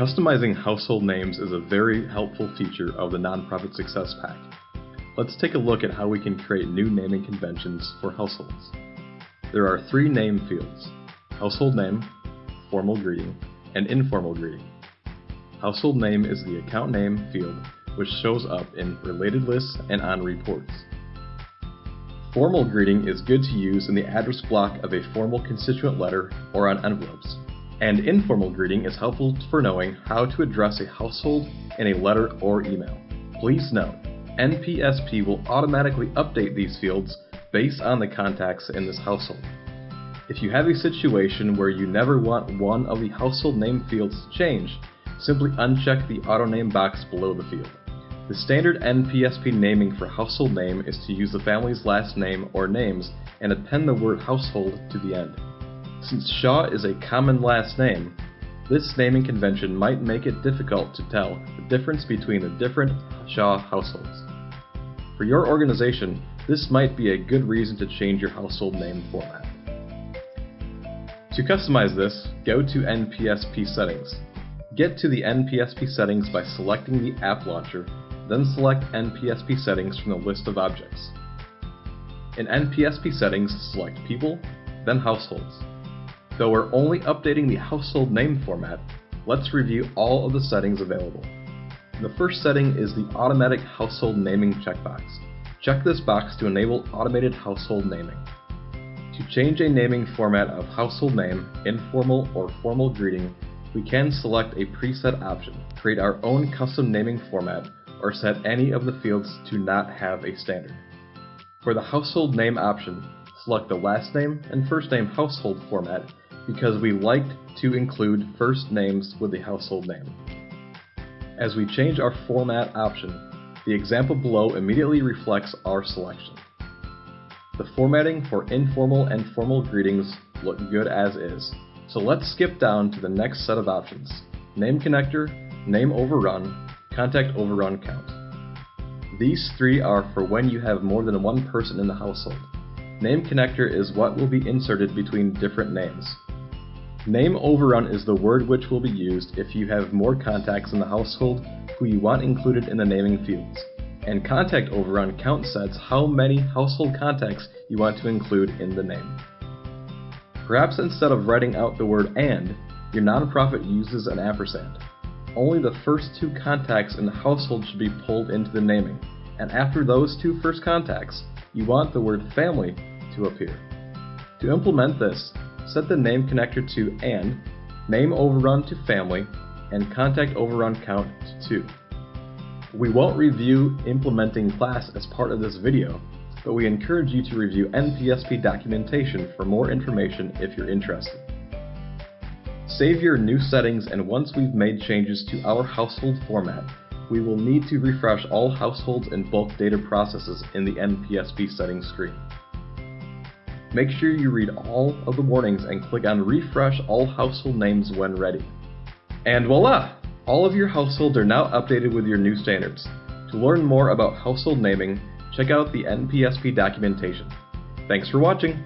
Customizing household names is a very helpful feature of the Nonprofit Success Pack. Let's take a look at how we can create new naming conventions for households. There are three name fields, household name, formal greeting, and informal greeting. Household name is the account name field which shows up in related lists and on reports. Formal greeting is good to use in the address block of a formal constituent letter or on envelopes. And informal greeting is helpful for knowing how to address a household in a letter or email. Please note, NPSP will automatically update these fields based on the contacts in this household. If you have a situation where you never want one of the household name fields to change, simply uncheck the auto name box below the field. The standard NPSP naming for household name is to use the family's last name or names and append the word household to the end. Since Shaw is a common last name, this naming convention might make it difficult to tell the difference between the different Shaw households. For your organization, this might be a good reason to change your household name format. To customize this, go to NPSP settings. Get to the NPSP settings by selecting the app launcher, then select NPSP settings from the list of objects. In NPSP settings, select People, then Households. Though we're only updating the household name format, let's review all of the settings available. The first setting is the Automatic Household Naming checkbox. Check this box to enable automated household naming. To change a naming format of household name, informal or formal greeting, we can select a preset option, create our own custom naming format, or set any of the fields to not have a standard. For the household name option, select the last name and first name household format because we liked to include first names with the household name. As we change our format option, the example below immediately reflects our selection. The formatting for informal and formal greetings look good as is, so let's skip down to the next set of options. Name connector, name overrun, contact overrun count. These three are for when you have more than one person in the household. Name connector is what will be inserted between different names. Name overrun is the word which will be used if you have more contacts in the household who you want included in the naming fields. And contact overrun count sets how many household contacts you want to include in the name. Perhaps instead of writing out the word AND, your nonprofit uses an ampersand. Only the first two contacts in the household should be pulled into the naming, and after those two first contacts, you want the word family to appear. To implement this, set the name connector to AND, name overrun to family, and contact overrun count to 2. We won't review implementing class as part of this video, but we encourage you to review NPSP documentation for more information if you're interested. Save your new settings and once we've made changes to our household format, we will need to refresh all households and bulk data processes in the NPSP settings screen. Make sure you read all of the warnings and click on Refresh All Household Names when ready. And voila! All of your households are now updated with your new standards. To learn more about household naming, check out the NPSP documentation. Thanks for watching!